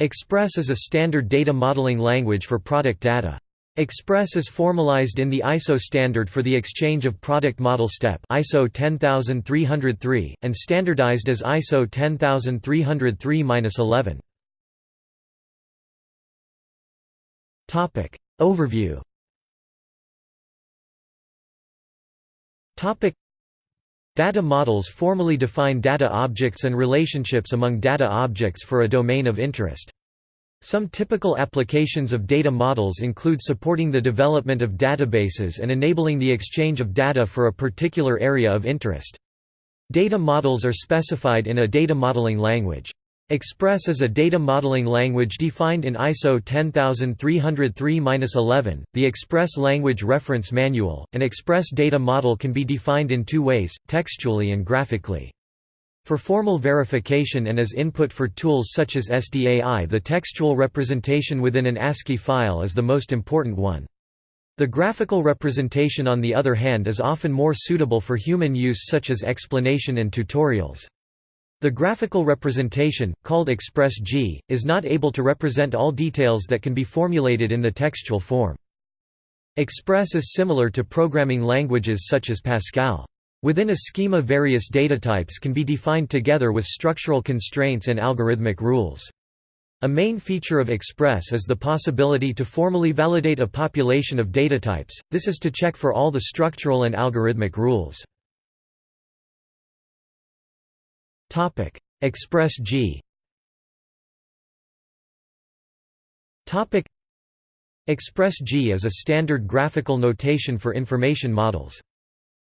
Express is a standard data modeling language for product data. Express is formalized in the ISO standard for the exchange of product model step ISO 10303 and standardized as ISO 10303-11. Topic Overview Topic Data models formally define data objects and relationships among data objects for a domain of interest. Some typical applications of data models include supporting the development of databases and enabling the exchange of data for a particular area of interest. Data models are specified in a data modeling language. Express is a data modeling language defined in ISO 10303-11, the Express Language Reference Manual. An Express data model can be defined in two ways, textually and graphically. For formal verification and as input for tools such as SDAI the textual representation within an ASCII file is the most important one. The graphical representation on the other hand is often more suitable for human use such as explanation and tutorials. The graphical representation, called Express-G, is not able to represent all details that can be formulated in the textual form. Express is similar to programming languages such as Pascal. Within a schema various datatypes can be defined together with structural constraints and algorithmic rules. A main feature of Express is the possibility to formally validate a population of datatypes, this is to check for all the structural and algorithmic rules. Express G Topic: Express G is a standard graphical notation for information models.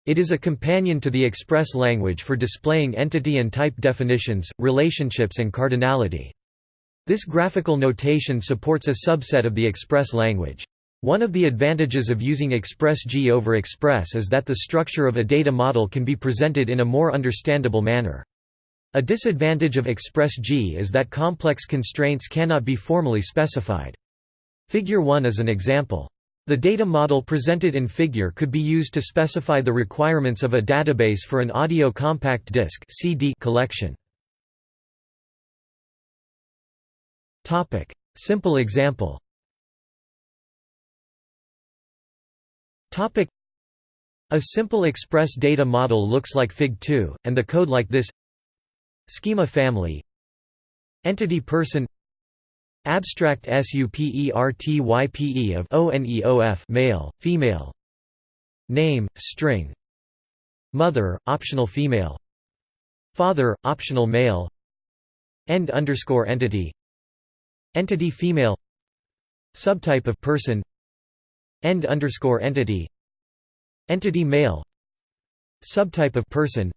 It is a companion to the Express language for displaying entity and type definitions, relationships and cardinality. This graphical notation supports a subset of the Express language. One of the advantages of using Express-G over Express is that the structure of a data model can be presented in a more understandable manner. A disadvantage of Express-G is that complex constraints cannot be formally specified. Figure 1 is an example. The data model presented in figure could be used to specify the requirements of a database for an audio compact disc CD collection. Topic: Simple example. Topic: A simple express data model looks like Fig2 and the code like this Schema family. Entity person. Abstract supertype of oneof male, female. Name, string. Mother, optional female. Father, optional male. End underscore entity. Entity female. Subtype of person. End underscore entity. Entity male. Subtype of person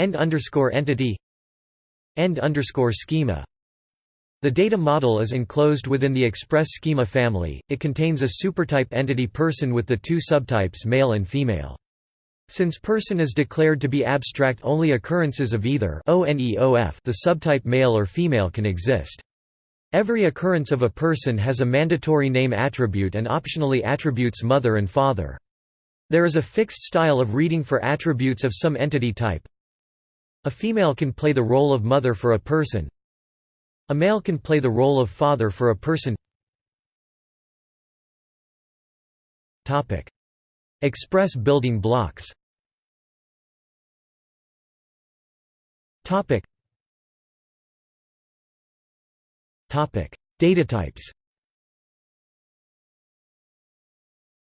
End underscore entity End underscore schema The data model is enclosed within the express schema family, it contains a supertype entity person with the two subtypes male and female. Since person is declared to be abstract only occurrences of either the subtype male or female can exist. Every occurrence of a person has a mandatory name attribute and optionally attributes mother and father. There is a fixed style of reading for attributes of some entity type, a female can play the role of mother for a person. A male can play the role of father for a person. Topic: Express building blocks. Topic. Topic: Data types.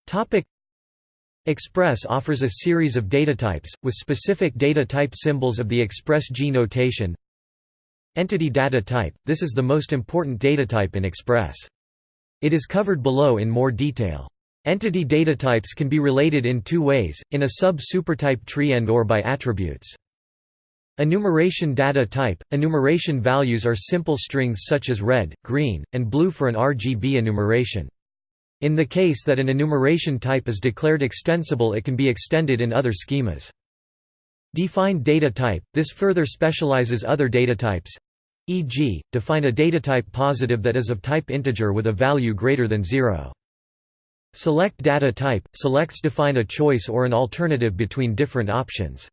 Topic Express offers a series of data types with specific data type symbols of the Express-G notation. Entity data type – This is the most important data type in Express. It is covered below in more detail. Entity data types can be related in two ways, in a sub-supertype tree and or by attributes. Enumeration data type – Enumeration values are simple strings such as red, green, and blue for an RGB enumeration. In the case that an enumeration type is declared extensible it can be extended in other schemas. Defined data type – This further specializes other data types e.g., define a datatype positive that is of type integer with a value greater than 0. Select data type – Selects define a choice or an alternative between different options.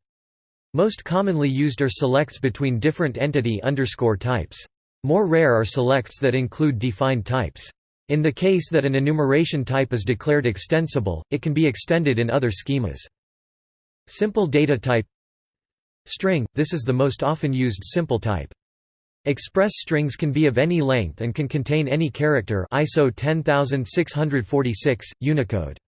Most commonly used are selects between different entity underscore types. More rare are selects that include defined types. In the case that an enumeration type is declared extensible, it can be extended in other schemas. Simple data type String – This is the most often used simple type. Express strings can be of any length and can contain any character ISO 10646, Unicode.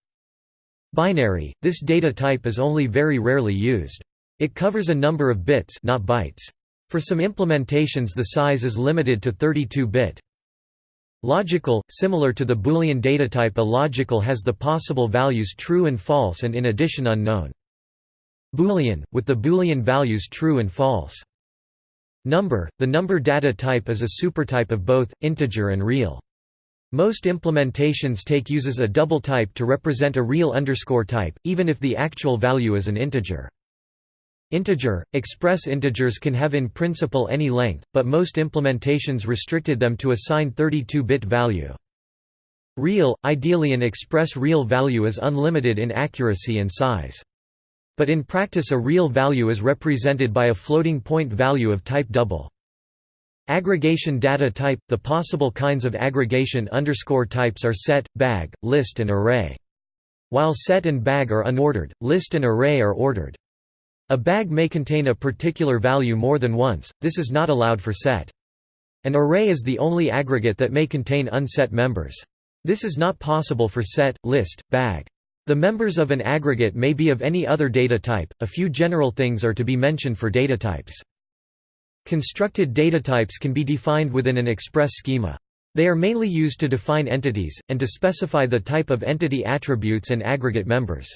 Binary – This data type is only very rarely used. It covers a number of bits not bytes. For some implementations the size is limited to 32-bit. Logical – Similar to the Boolean datatype a logical has the possible values true and false and in addition unknown. Boolean – with the Boolean values true and false. Number – The number data type is a supertype of both, integer and real. Most implementations take uses a double type to represent a real underscore type, even if the actual value is an integer. Integer – Express integers can have in principle any length, but most implementations restricted them to a signed 32-bit value. Real – Ideally an express real value is unlimited in accuracy and size. But in practice a real value is represented by a floating point value of type double. Aggregation data type – The possible kinds of aggregation underscore types are set, bag, list and array. While set and bag are unordered, list and array are ordered. A bag may contain a particular value more than once, this is not allowed for set. An array is the only aggregate that may contain unset members. This is not possible for set, list, bag. The members of an aggregate may be of any other data type, a few general things are to be mentioned for data types. Constructed data types can be defined within an express schema. They are mainly used to define entities, and to specify the type of entity attributes and aggregate members.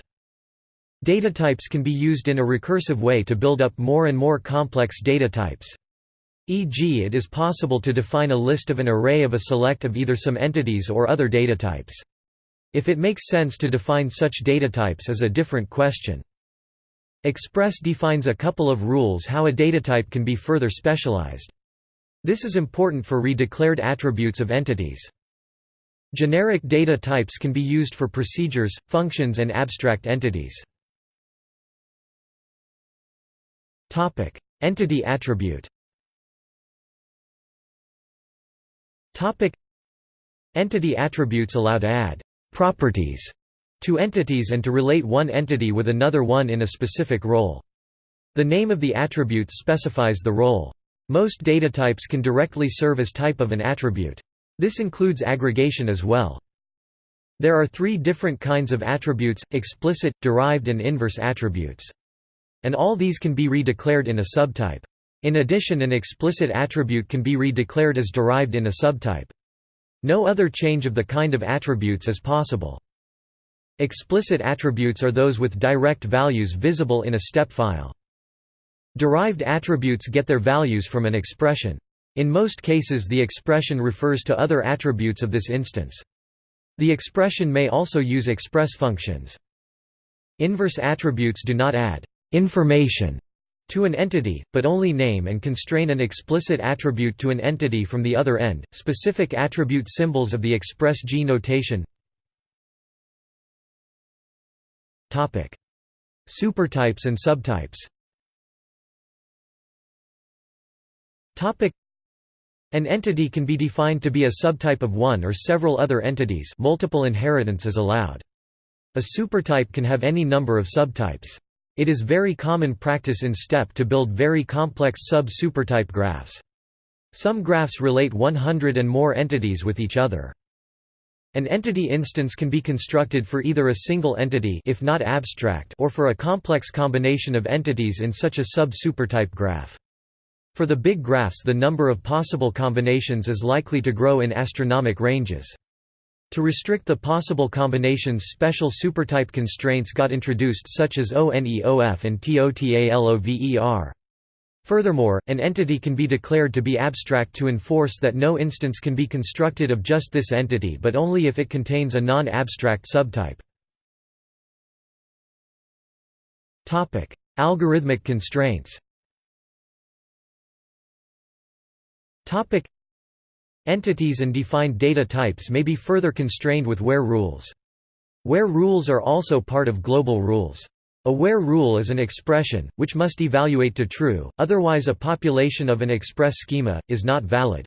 Data types can be used in a recursive way to build up more and more complex data types. E.g. it is possible to define a list of an array of a select of either some entities or other data types. If it makes sense to define such data types is a different question. Express defines a couple of rules how a datatype can be further specialized. This is important for redeclared attributes of entities. Generic data types can be used for procedures, functions and abstract entities. Entity attribute Topic: Entity attributes allow to add properties to entities and to relate one entity with another one in a specific role. The name of the attribute specifies the role. Most data types can directly serve as type of an attribute. This includes aggregation as well. There are three different kinds of attributes, explicit, derived and inverse attributes. And all these can be redeclared in a subtype. In addition an explicit attribute can be redeclared as derived in a subtype. No other change of the kind of attributes is possible. Explicit attributes are those with direct values visible in a step file. Derived attributes get their values from an expression. In most cases the expression refers to other attributes of this instance. The expression may also use express functions. Inverse attributes do not add information to an entity, but only name and constrain an explicit attribute to an entity from the other end. Specific attribute symbols of the express G notation. Topic: Supertypes and subtypes. Topic: An entity can be defined to be a subtype of one or several other entities. Multiple inheritance is allowed. A supertype can have any number of subtypes. It is very common practice in STEP to build very complex sub-supertype graphs. Some graphs relate 100 and more entities with each other. An entity instance can be constructed for either a single entity if not abstract or for a complex combination of entities in such a sub-supertype graph. For the big graphs the number of possible combinations is likely to grow in astronomic ranges. To restrict the possible combinations special supertype constraints got introduced such as ONEOF and TOTALOVER. Furthermore, an entity can be declared to be abstract to enforce that no instance can be constructed of just this entity but only if it contains a non-abstract subtype. Algorithmic constraints Entities and defined data types may be further constrained with where rules. Where rules are also part of global rules. A where rule is an expression, which must evaluate to true, otherwise a population of an express schema, is not valid.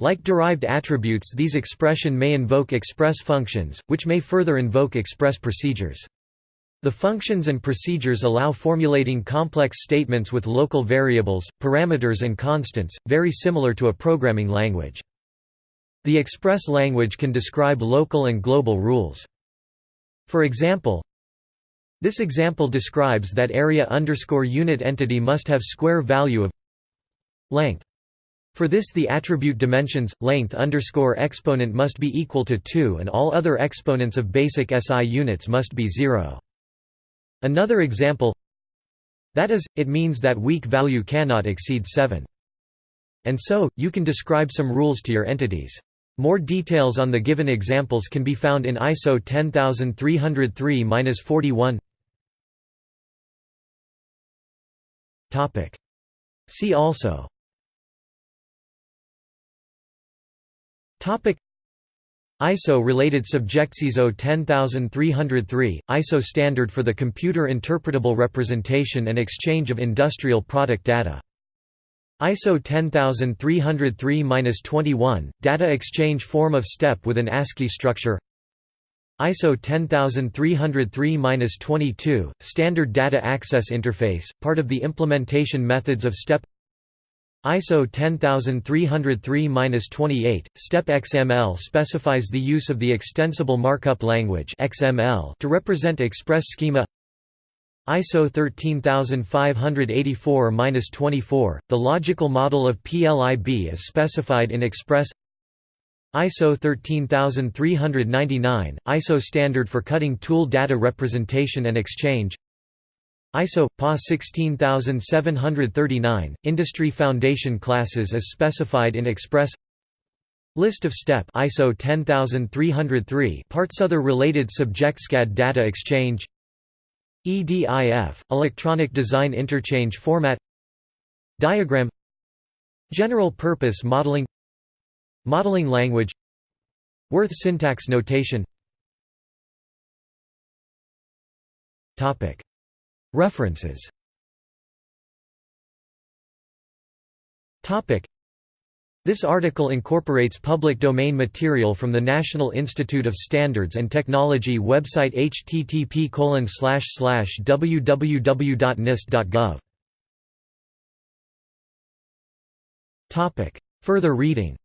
Like derived attributes these expression may invoke express functions, which may further invoke express procedures. The functions and procedures allow formulating complex statements with local variables, parameters and constants, very similar to a programming language. The express language can describe local and global rules. For example, this example describes that area underscore unit entity must have square value of length. For this the attribute dimensions, length underscore exponent must be equal to 2 and all other exponents of basic SI units must be 0. Another example that is, it means that week value cannot exceed 7. And so, you can describe some rules to your entities. More details on the given examples can be found in ISO 10303-41. Topic. See also Topic. ISO-related subjects ISO 10303, ISO standard for the computer interpretable representation and exchange of industrial product data. ISO 10303-21, data exchange form of STEP with an ASCII structure ISO 10303-22, standard data access interface, part of the implementation methods of STEP ISO 10303-28, STEP XML specifies the use of the Extensible Markup Language (XML) to represent express schema. ISO 13584-24, the logical model of PLIB is specified in Express. ISO 13399, ISO standard for cutting tool data representation and exchange. ISO PA 16739 Industry Foundation classes as specified in Express List of STEP ISO 10303 parts other related subject SCAD data exchange EDIF electronic design interchange format Diagram General purpose modeling Modeling language Wirth syntax notation. Topic. References This article incorporates public domain material from the National Institute of Standards and Technology website http www.nist.gov. Further reading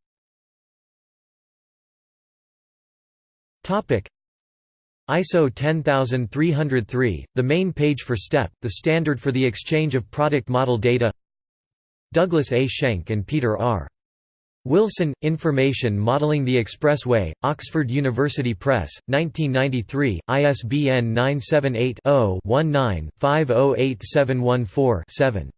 ISO 10303, the main page for STEP, the standard for the exchange of product model data Douglas A. Schenk and Peter R. Wilson, Information Modeling the Expressway, Oxford University Press, 1993, ISBN 978 0 19 508714 7.